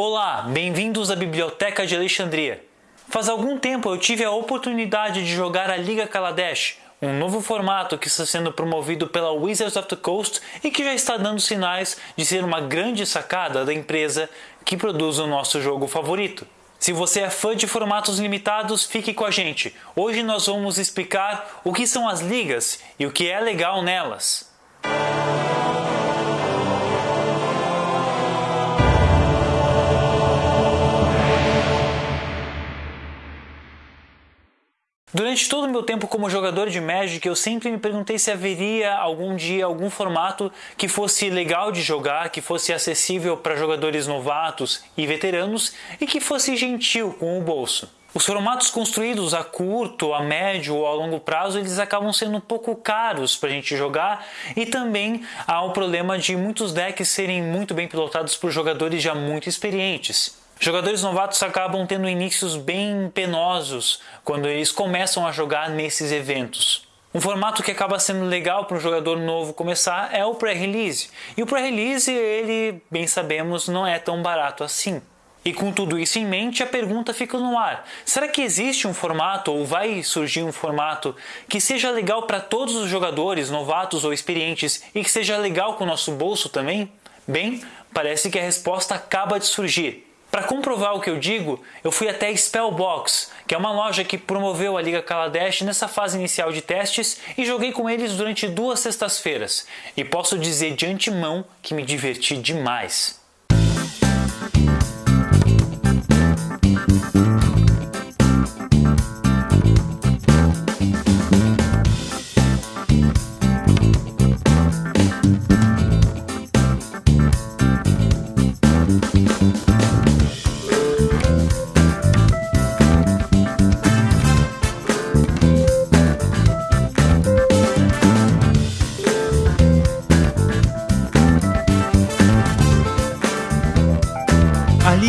Olá, bem-vindos à Biblioteca de Alexandria. Faz algum tempo eu tive a oportunidade de jogar a Liga Kaladesh, um novo formato que está sendo promovido pela Wizards of the Coast e que já está dando sinais de ser uma grande sacada da empresa que produz o nosso jogo favorito. Se você é fã de formatos limitados, fique com a gente. Hoje nós vamos explicar o que são as ligas e o que é legal nelas. Durante todo o meu tempo como jogador de Magic, eu sempre me perguntei se haveria algum dia algum formato que fosse legal de jogar, que fosse acessível para jogadores novatos e veteranos e que fosse gentil com o bolso. Os formatos construídos a curto, a médio ou a longo prazo, eles acabam sendo um pouco caros para a gente jogar e também há o problema de muitos decks serem muito bem pilotados por jogadores já muito experientes. Jogadores novatos acabam tendo inícios bem penosos quando eles começam a jogar nesses eventos. Um formato que acaba sendo legal para um jogador novo começar é o pré-release. E o pré-release, ele, bem sabemos, não é tão barato assim. E com tudo isso em mente, a pergunta fica no ar: será que existe um formato ou vai surgir um formato que seja legal para todos os jogadores, novatos ou experientes, e que seja legal com o nosso bolso também? Bem, parece que a resposta acaba de surgir. Para comprovar o que eu digo, eu fui até Spellbox, que é uma loja que promoveu a Liga Kaladesh nessa fase inicial de testes e joguei com eles durante duas sextas-feiras. E posso dizer de antemão que me diverti demais.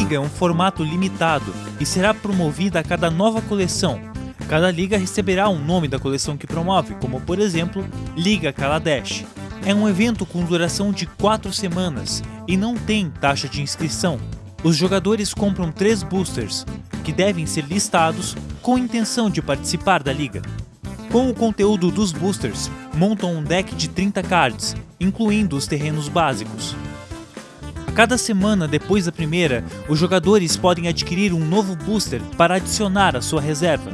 Liga é um formato limitado e será promovida a cada nova coleção. Cada liga receberá um nome da coleção que promove, como por exemplo, Liga Kaladesh. É um evento com duração de 4 semanas e não tem taxa de inscrição. Os jogadores compram 3 boosters, que devem ser listados com intenção de participar da liga. Com o conteúdo dos boosters, montam um deck de 30 cards, incluindo os terrenos básicos. Cada semana depois da primeira, os jogadores podem adquirir um novo booster para adicionar à sua reserva.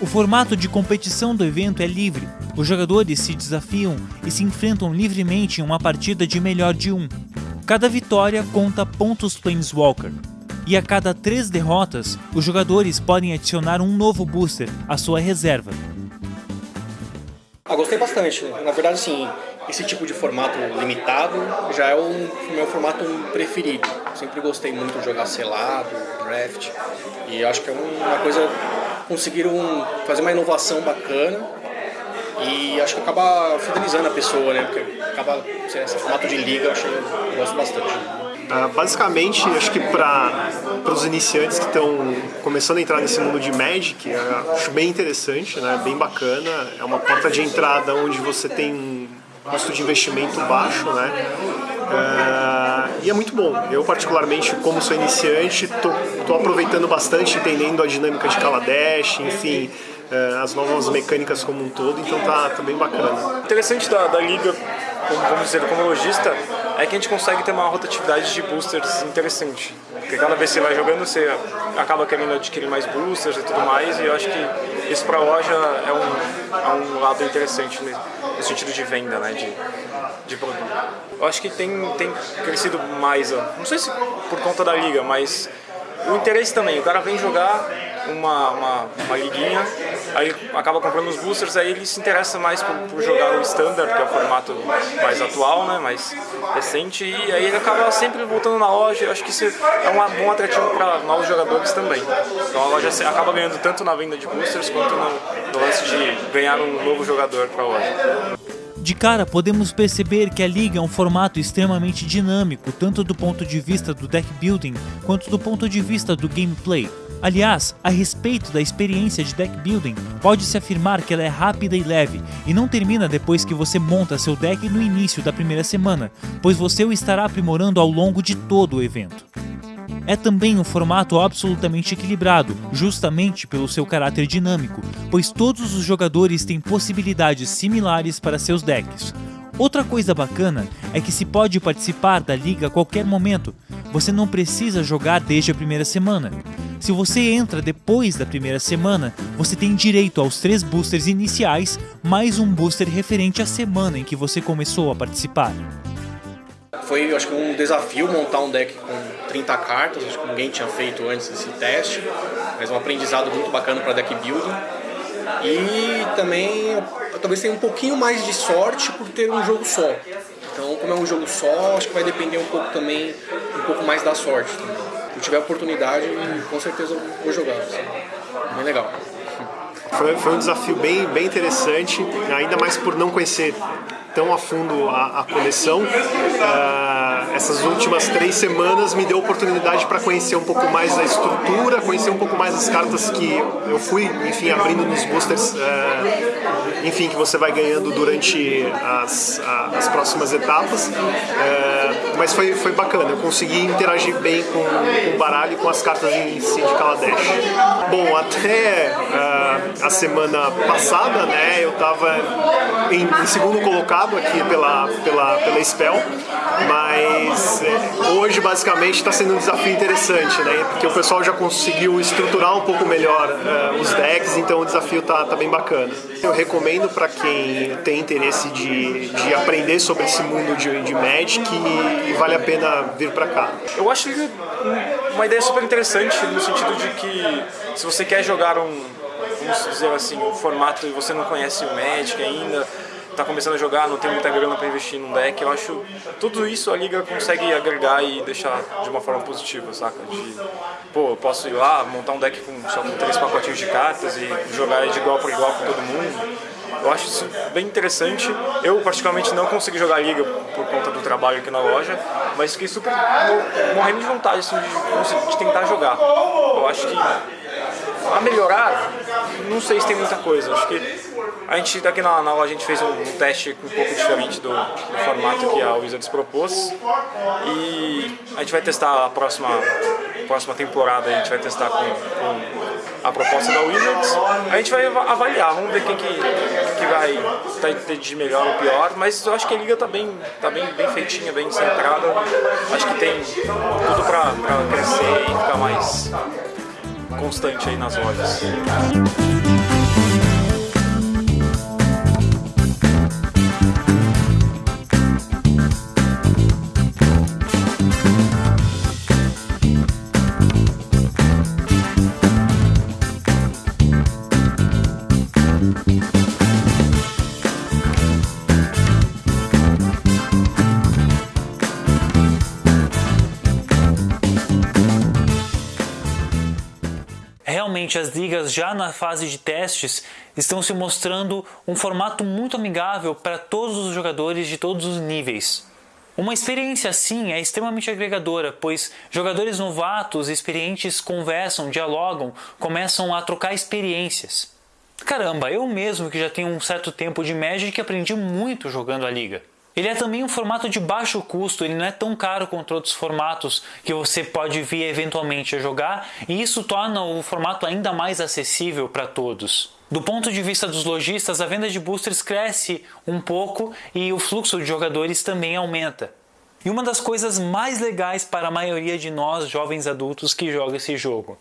O formato de competição do evento é livre. Os jogadores se desafiam e se enfrentam livremente em uma partida de melhor de um. Cada vitória conta pontos Planeswalker. E a cada três derrotas, os jogadores podem adicionar um novo booster à sua reserva. Ah, gostei bastante. Na verdade, sim, esse tipo de formato limitado já é o meu formato preferido. Sempre gostei muito de jogar selado, draft, e acho que é uma coisa conseguiram fazer uma inovação bacana e acho que acaba fidelizando a pessoa, né? Porque acaba esse formato de liga, eu, achei, eu gosto bastante. Uh, basicamente, acho que para os iniciantes que estão começando a entrar nesse mundo de Magic, acho bem interessante, né? bem bacana. É uma porta de entrada onde você tem custo de investimento baixo, né? Uh, e é muito bom. Eu, particularmente, como sou iniciante, estou aproveitando bastante, entendendo a dinâmica de Kaladesh, enfim, uh, as novas mecânicas como um todo, então tá, tá bem bacana. Interessante da, da liga, como, vamos dizer, como lojista, é que a gente consegue ter uma rotatividade de boosters interessante. Porque cada vez que você vai jogando, você acaba querendo adquirir mais boosters e tudo mais, e eu acho que isso para a loja é um, é um lado interessante no sentido de venda, né, de, de produto. Eu acho que tem, tem crescido mais, não sei se por conta da liga, mas o interesse também. O cara vem jogar uma, uma, uma liguinha, aí acaba comprando os boosters, aí ele se interessa mais por, por, jogar o standard, que é o formato mais atual, né, mais recente, e aí ele acaba sempre voltando na loja. Eu acho que isso é um bom atrativo para novos jogadores também. Então a loja acaba ganhando tanto na venda de boosters quanto no, no lance de ganhar um novo jogador para a loja. De cara, podemos perceber que a liga é um formato extremamente dinâmico, tanto do ponto de vista do deck building quanto do ponto de vista do gameplay. Aliás, a respeito da experiência de deck building, pode-se afirmar que ela é rápida e leve, e não termina depois que você monta seu deck no início da primeira semana, pois você o estará aprimorando ao longo de todo o evento. É também um formato absolutamente equilibrado, justamente pelo seu caráter dinâmico, pois todos os jogadores têm possibilidades similares para seus decks. Outra coisa bacana é que se pode participar da liga a qualquer momento. Você não precisa jogar desde a primeira semana. Se você entra depois da primeira semana, você tem direito aos três boosters iniciais, mais um booster referente à semana em que você começou a participar. Foi, acho que um desafio montar um deck com 30 cartas, acho que ninguém tinha feito antes esse teste, mas um aprendizado muito bacana para deck building. E também, talvez tenha um pouquinho mais de sorte por ter um jogo só. Então, como é um jogo só, acho que vai depender um pouco também, um pouco mais da sorte. Se tiver oportunidade, com certeza vou jogar. Assim. Bem legal. Foi, foi um desafio bem, bem interessante, ainda mais por não conhecer tão a fundo a, a coleção. Uh, essas últimas três semanas me deu oportunidade para conhecer um pouco mais da estrutura, conhecer um pouco mais as cartas que eu fui, enfim, abrindo nos boosters, uh, enfim, que você vai ganhando durante as, a, as próximas etapas. Uh, mas foi, foi bacana, eu consegui interagir bem com, com o baralho e com as cartas em si de Kaladesh. Bom, até a semana passada, né, eu estava em, em segundo colocado aqui pela, pela, pela Spell, mas é, hoje basicamente está sendo um desafio interessante, né? Porque o pessoal já conseguiu estruturar um pouco melhor uh, os decks, então o desafio tá, tá bem bacana. Eu recomendo para quem tem interesse de, de aprender sobre esse mundo de, de Magic e, e vale a pena vir para cá. Eu acho uma ideia super interessante no sentido de que se você quer jogar um, vamos dizer assim, um formato e você não conhece o Magic ainda, tá começando a jogar, não tem muita grana para investir num deck, eu acho tudo isso a liga consegue agregar e deixar de uma forma positiva, saca? De, pô, eu posso ir lá, montar um deck com só com três pacotinhos de cartas e jogar de igual para igual com todo mundo. Eu acho isso bem interessante. Eu, particularmente, não consegui jogar Liga por conta do trabalho aqui na loja, mas fiquei super morrendo de vontade assim, de, de tentar jogar. Eu acho que a melhorar, não sei se tem muita coisa. Acho que a gente aqui na, na loja a gente fez um, um, teste um pouco diferente do, do, formato que a Wizards propôs e a gente vai testar a próxima, próxima temporada, a gente vai testar com, com a proposta da Wizards. A gente vai avaliar, vamos ver quem que, que vai tá de melhor ou pior, mas eu acho que a liga está bem, tá bem, bem feitinha, bem centrada. Acho que tem tudo para crescer e ficar mais constante aí nas lojas. As ligas já na fase de testes estão se mostrando um formato muito amigável para todos os jogadores de todos os níveis. Uma experiência assim é extremamente agregadora, pois jogadores novatos e experientes conversam, dialogam, começam a trocar experiências. Caramba, eu mesmo que já tenho um certo tempo de Magic aprendi muito jogando a liga. Ele é também um formato de baixo custo, ele não é tão caro quanto outros formatos que você pode vir eventualmente a jogar, e isso torna o formato ainda mais acessível para todos. Do ponto de vista dos lojistas, a venda de boosters cresce um pouco e o fluxo de jogadores também aumenta. E uma das coisas mais legais para a maioria de nós jovens adultos que joga esse jogo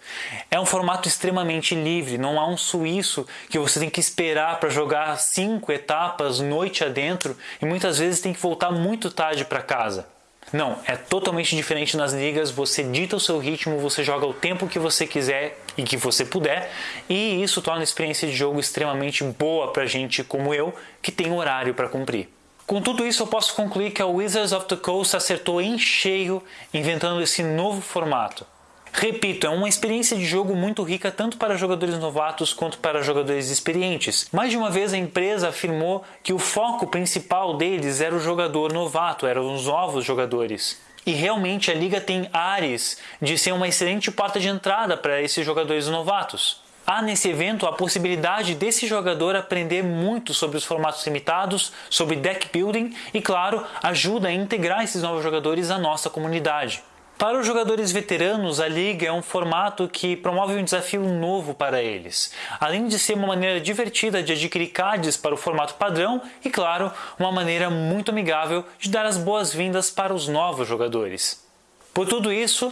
é um formato extremamente livre, não há um suíço que você tem que esperar para jogar cinco etapas noite adentro e muitas vezes tem que voltar muito tarde para casa. Não, é totalmente diferente nas ligas, você dita o seu ritmo, você joga o tempo que você quiser e que você puder, e isso torna a experiência de jogo extremamente boa para gente como eu, que tem horário para cumprir. Com tudo isso, eu posso concluir que a Wizards of the Coast acertou em cheio inventando esse novo formato. Repito, é uma experiência de jogo muito rica tanto para jogadores novatos quanto para jogadores experientes. Mais de uma vez a empresa afirmou que o foco principal deles era o jogador novato, eram os novos jogadores. E realmente a liga tem ares de ser uma excelente porta de entrada para esses jogadores novatos. Há nesse evento a possibilidade desse jogador aprender muito sobre os formatos limitados, sobre deck building e, claro, ajuda a integrar esses novos jogadores à nossa comunidade. Para os jogadores veteranos, a liga é um formato que promove um desafio novo para eles, além de ser uma maneira divertida de adquirir cards para o formato padrão e, claro, uma maneira muito amigável de dar as boas-vindas para os novos jogadores. Por tudo isso,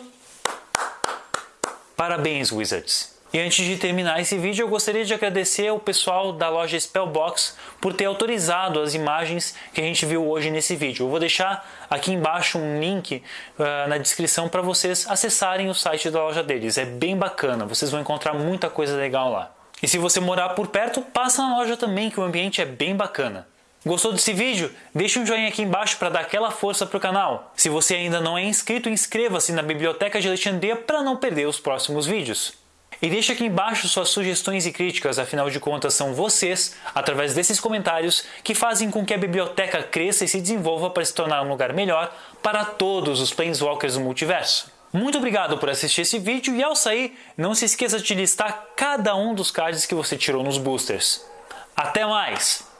parabéns Wizards! E antes de terminar esse vídeo, eu gostaria de agradecer ao pessoal da loja Spellbox por ter autorizado as imagens que a gente viu hoje nesse vídeo. Eu vou deixar aqui embaixo um link uh, na descrição para vocês acessarem o site da loja deles. É bem bacana, vocês vão encontrar muita coisa legal lá. E se você morar por perto, passa na loja também, que o ambiente é bem bacana. Gostou desse vídeo? Deixe um joinha aqui embaixo para dar aquela força para o canal. Se você ainda não é inscrito, inscreva-se na Biblioteca de Alexandria para não perder os próximos vídeos. E deixe aqui embaixo suas sugestões e críticas, afinal de contas são vocês, através desses comentários, que fazem com que a biblioteca cresça e se desenvolva para se tornar um lugar melhor para todos os Planeswalkers do multiverso. Muito obrigado por assistir esse vídeo e ao sair, não se esqueça de listar cada um dos cards que você tirou nos boosters. Até mais!